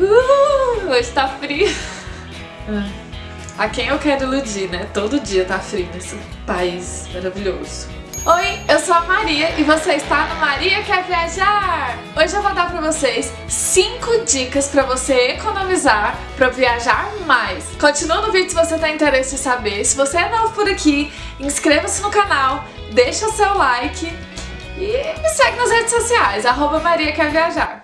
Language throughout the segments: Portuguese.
Uh, hoje tá frio. A quem eu quero iludir, né? Todo dia tá frio nesse país maravilhoso. Oi, eu sou a Maria e você está no Maria Quer Viajar! Hoje eu vou dar pra vocês 5 dicas pra você economizar pra viajar mais. Continua no vídeo se você tem interesse em saber. Se você é novo por aqui, inscreva-se no canal, deixa seu like e me segue nas redes sociais, arroba Maria Quer Viajar.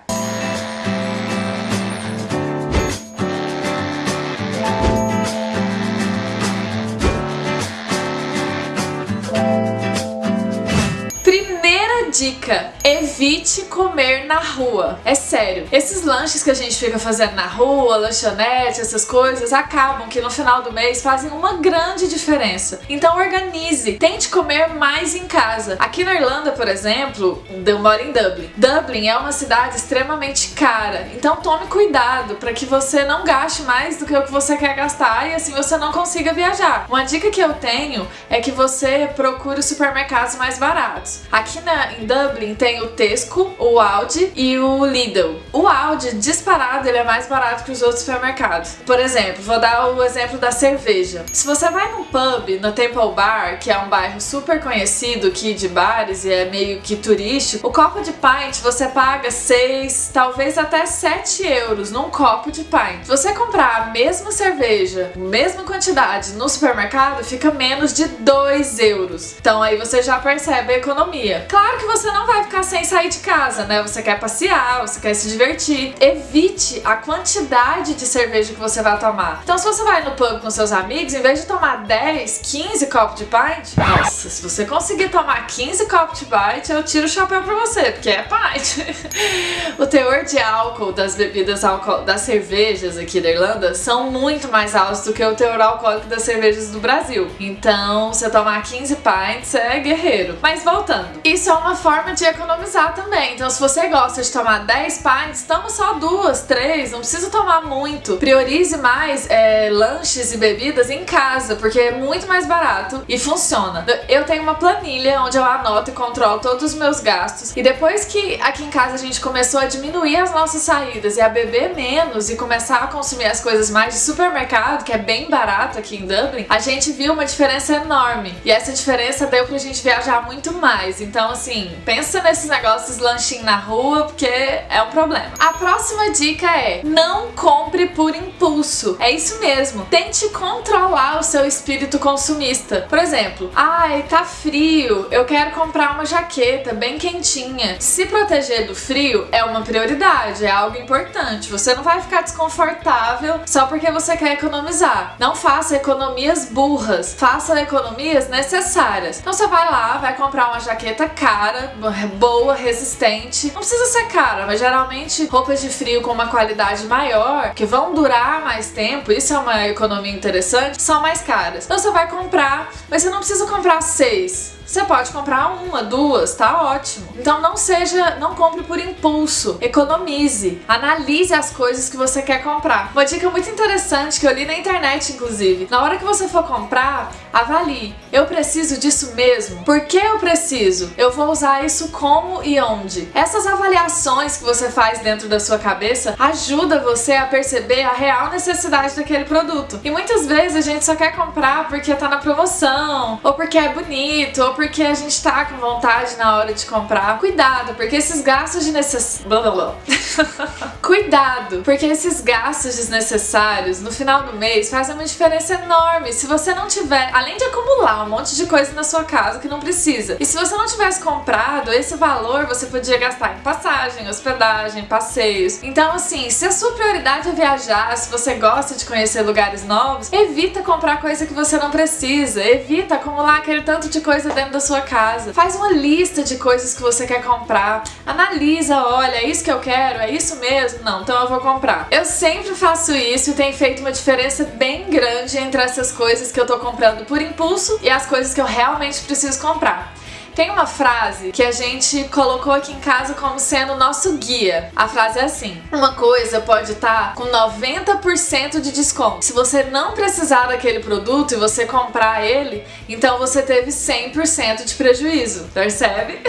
Dica, evite comer na rua. É sério, esses lanches que a gente fica fazendo na rua, lanchonete, essas coisas, acabam que no final do mês fazem uma grande diferença. Então organize, tente comer mais em casa. Aqui na Irlanda, por exemplo, eu moro em Dublin. Dublin é uma cidade extremamente cara, então tome cuidado para que você não gaste mais do que o que você quer gastar e assim você não consiga viajar. Uma dica que eu tenho é que você procure supermercados mais baratos. Aqui na, em Dublin tem o Tesco, o Aldi e o Lidl. O Aldi, disparado, ele é mais barato que os outros supermercados. Por exemplo, vou dar o exemplo da cerveja. Se você vai num pub, no Temple Bar, que é um bairro super conhecido aqui de bares e é meio que turístico, o copo de pint você paga 6, talvez até 7 euros num copo de pint. Se você comprar a mesma cerveja, mesma quantidade no supermercado, fica menos de 2 euros. Então aí você já percebe a economia. Claro que você não vai ficar sem sair de casa, né? Você quer passear, você quer se divertir. Evite a quantidade de cerveja que você vai tomar. Então se você vai no pub com seus amigos, em vez de tomar 10, 15 copos de pint, nossa, se você conseguir tomar 15 copos de pint, eu tiro o chapéu pra você, porque é pint. o teor de álcool das bebidas álcool, das cervejas aqui da Irlanda são muito mais altos do que o teor alcoólico das cervejas do Brasil. Então, você tomar 15 pints é guerreiro. Mas voltando, isso é uma forma de economizar também. Então se você gosta de tomar 10 pints, toma só duas, três, não precisa tomar muito. Priorize mais é, lanches e bebidas em casa, porque é muito mais barato e funciona. Eu tenho uma planilha onde eu anoto e controlo todos os meus gastos e depois que aqui em casa a gente começou a diminuir as nossas saídas e a beber menos e começar a consumir as coisas mais de supermercado, que é bem barato aqui em Dublin, a gente viu uma diferença enorme. E essa diferença deu pra gente viajar muito mais. Então assim, pensa nesses negócios lanchinho na rua, porque é um problema. A próxima dica é, não compre por impulso. É isso mesmo, tente controlar o seu espírito consumista. Por exemplo, ai, tá frio, eu quero comprar uma jaqueta bem quentinha. Se proteger do frio é uma prioridade, é algo importante. Você não vai ficar desconfortável só porque você quer economizar. Não faça economias burras, faça economias necessárias. Então você vai lá, vai comprar uma jaqueta cara, cara, boa, resistente. Não precisa ser cara, mas geralmente roupas de frio com uma qualidade maior, que vão durar mais tempo, isso é uma economia interessante, são mais caras. Então você vai comprar, mas você não precisa comprar seis. Você pode comprar uma, duas, tá ótimo. Então não seja, não compre por impulso, economize, analise as coisas que você quer comprar. Uma dica muito interessante que eu li na internet, inclusive, na hora que você for comprar, avalie. Eu preciso disso mesmo? Por que eu preciso? Eu vou usar isso como e onde? Essas avaliações que você faz dentro da sua cabeça ajuda você a perceber a real necessidade daquele produto. E muitas vezes a gente só quer comprar porque tá na promoção, ou porque é bonito, ou porque a gente tá com vontade na hora de comprar. Cuidado, porque esses gastos de necess... Cuidado, porque esses gastos desnecessários no final do mês fazem uma diferença enorme. Se você não tiver, além de acumular um monte de coisa na sua casa que não precisa, e se você não tivesse comprado, esse valor você podia gastar em passagem, hospedagem, passeios. Então assim, se a sua prioridade é viajar, se você gosta de conhecer lugares novos, evita comprar coisa que você não precisa, evita acumular aquele tanto de coisa dentro da sua casa. Faz uma lista de coisas que você quer comprar. Analisa, olha, é isso que eu quero? É isso mesmo? Não, então eu vou comprar. Eu sempre faço isso e tem feito uma diferença bem grande entre essas coisas que eu tô comprando por impulso e as coisas que eu realmente preciso comprar. Tem uma frase que a gente colocou aqui em casa como sendo nosso guia. A frase é assim: Uma coisa pode estar com 90% de desconto. Se você não precisar daquele produto e você comprar ele, então você teve 100% de prejuízo. Percebe?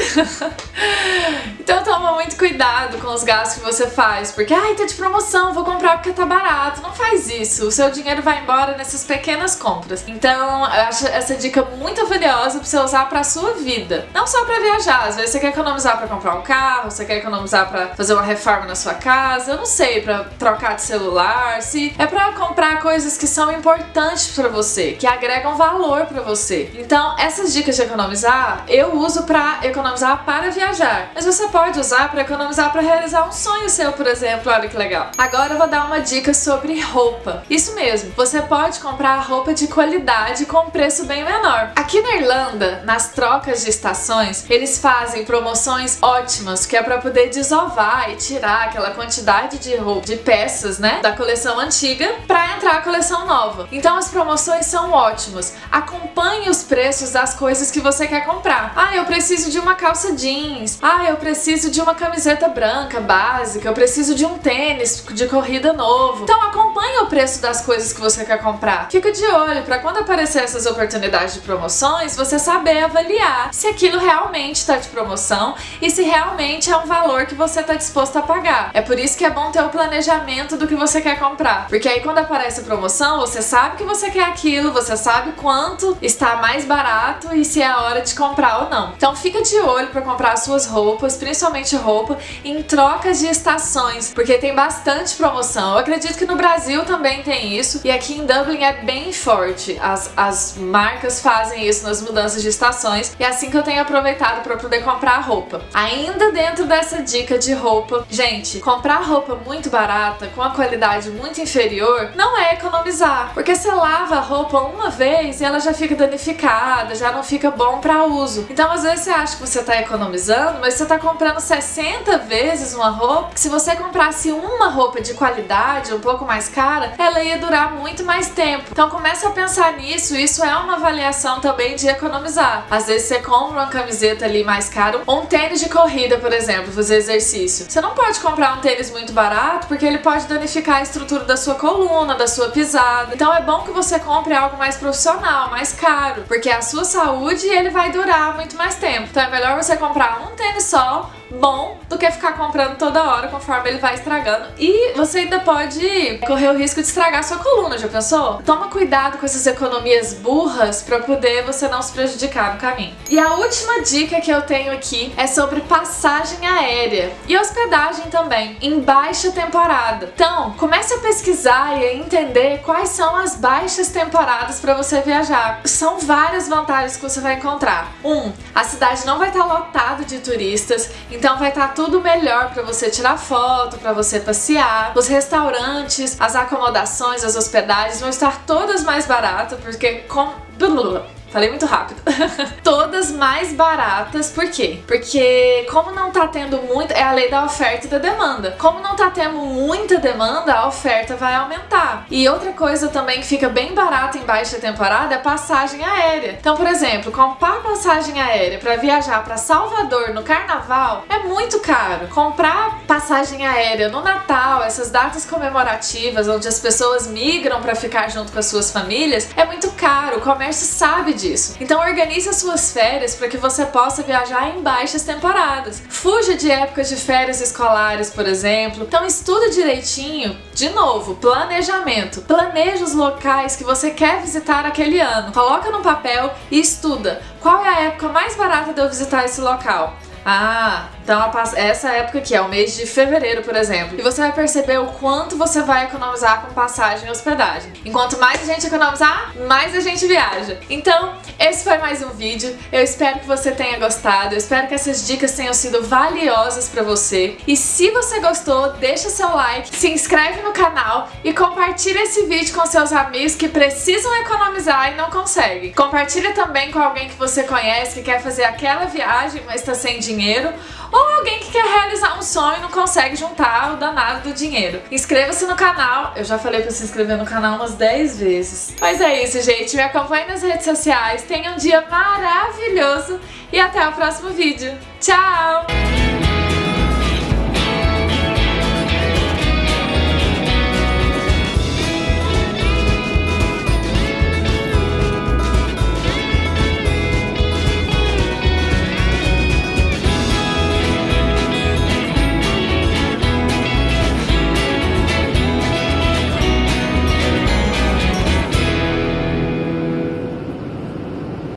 então toma muito cuidado com os gastos que você faz, porque ai, tá de promoção, vou comprar porque tá barato. Não faz isso. O seu dinheiro vai embora nessas pequenas compras. Então, eu acho essa dica muito valiosa para você usar para sua vida. Não só para viajar, às vezes você quer economizar para comprar um carro, você quer economizar para fazer uma reforma na sua casa, eu não sei, para trocar de celular, se é para comprar coisas que são importantes para você, que agregam valor para você. Então, essas dicas de economizar, eu uso para economizar para viajar, mas você pode usar para economizar para realizar um sonho seu, por exemplo. Olha que legal. Agora eu vou dar uma dica sobre roupa. Isso mesmo, você pode comprar roupa de qualidade com preço bem menor. Aqui na Irlanda, nas trocas de estações, eles fazem promoções ótimas, que é para poder desovar e tirar aquela quantidade de roupa, de peças, né, da coleção antiga para entrar a coleção nova. Então as promoções são ótimas. Acompanhe os preços das coisas que você quer comprar. Ah, eu preciso de uma calça jeans. Ah, eu preciso de uma camiseta branca básica. Eu preciso de um tênis de corrida novo. Então acompanhe o preço das coisas que você quer comprar. Fica de olho para quando aparecer essas oportunidades de promoções, você saber avaliar se aquilo realmente está de promoção e se realmente é um valor que você está disposto a pagar. É por isso que é bom ter o planejamento do que você quer comprar, porque aí quando aparece a promoção, você sabe que você quer aquilo, você sabe quanto está mais barato e se é a hora de comprar ou não. Então fica de olho para comprar suas roupas, principalmente roupa, em trocas de estações, porque tem bastante promoção. Eu acredito que no Brasil também tem isso e aqui em Dublin é bem forte. As, as marcas fazem isso nas mudanças de estações e assim que eu tenho aproveitado para poder comprar roupa. Ainda dentro dessa dica de roupa, gente, comprar roupa muito barata com a qualidade muito inferior não é economizar, porque você lava a roupa uma vez e ela já fica danificada, já não fica bom para uso. Então às vezes você acha que você está economizando, mas você está comprando 60 vezes uma roupa, que se você comprasse uma roupa de qualidade, um pouco mais cara, ela ia durar muito mais tempo. Então comece a pensar nisso, isso é uma avaliação também de economizar. Às vezes você compra uma camiseta ali mais cara, ou um tênis de corrida, por exemplo, fazer exercício. Você não pode comprar um tênis muito barato porque ele pode danificar a estrutura da sua coluna, da sua pisada. Então é bom que você compre algo mais profissional, mais caro, porque a sua saúde ele vai durar muito mais tempo. Então é melhor você comprar um tênis só bom do que ficar comprando toda hora conforme ele vai estragando. E você ainda pode correr o risco de estragar sua coluna, já pensou? Toma cuidado com essas economias burras para poder você não se prejudicar no caminho. E a última dica que eu tenho aqui é sobre passagem aérea e hospedagem também, em baixa temporada. Então, comece a pesquisar e a entender quais são as baixas temporadas para você viajar. São várias vantagens que você vai encontrar. Um, a cidade não vai estar lotada de turistas, então vai estar tá tudo melhor para você tirar foto, para você passear. Os restaurantes, as acomodações, as hospedagens vão estar todas mais baratas, porque com Falei muito rápido. Todas mais baratas, por quê? Porque como não tá tendo muito, é a lei da oferta e da demanda. Como não tá tendo muita demanda, a oferta vai aumentar. E outra coisa também que fica bem barata em baixa temporada é passagem aérea. Então, por exemplo, comprar passagem aérea para viajar para Salvador no carnaval é muito caro. Comprar passagem aérea no Natal, essas datas comemorativas onde as pessoas migram para ficar junto com as suas famílias, é muito caro. O comércio sabe disso. Então organize as suas férias para que você possa viajar em baixas temporadas. Fuja de épocas de férias escolares, por exemplo. Então estuda direitinho, de novo, planejamento. Planeja os locais que você quer visitar aquele ano. Coloca no papel e estuda qual é a época mais barata de eu visitar esse local. Ah, então essa época aqui é o mês de fevereiro, por exemplo. E você vai perceber o quanto você vai economizar com passagem e hospedagem. Enquanto mais a gente economizar, mais a gente viaja. Então, esse foi mais um vídeo. Eu espero que você tenha gostado. Eu espero que essas dicas tenham sido valiosas para você. E se você gostou, deixa seu like, se inscreve no canal e compartilha esse vídeo com seus amigos que precisam economizar e não conseguem. Compartilha também com alguém que você conhece que quer fazer aquela viagem, mas está sem dinheiro ou alguém que quer realizar um sonho e não consegue juntar o danado do dinheiro. Inscreva-se no canal, eu já falei pra se inscrever no canal umas 10 vezes. Mas é isso, gente, me acompanhe nas redes sociais, tenha um dia maravilhoso e até o próximo vídeo. Tchau!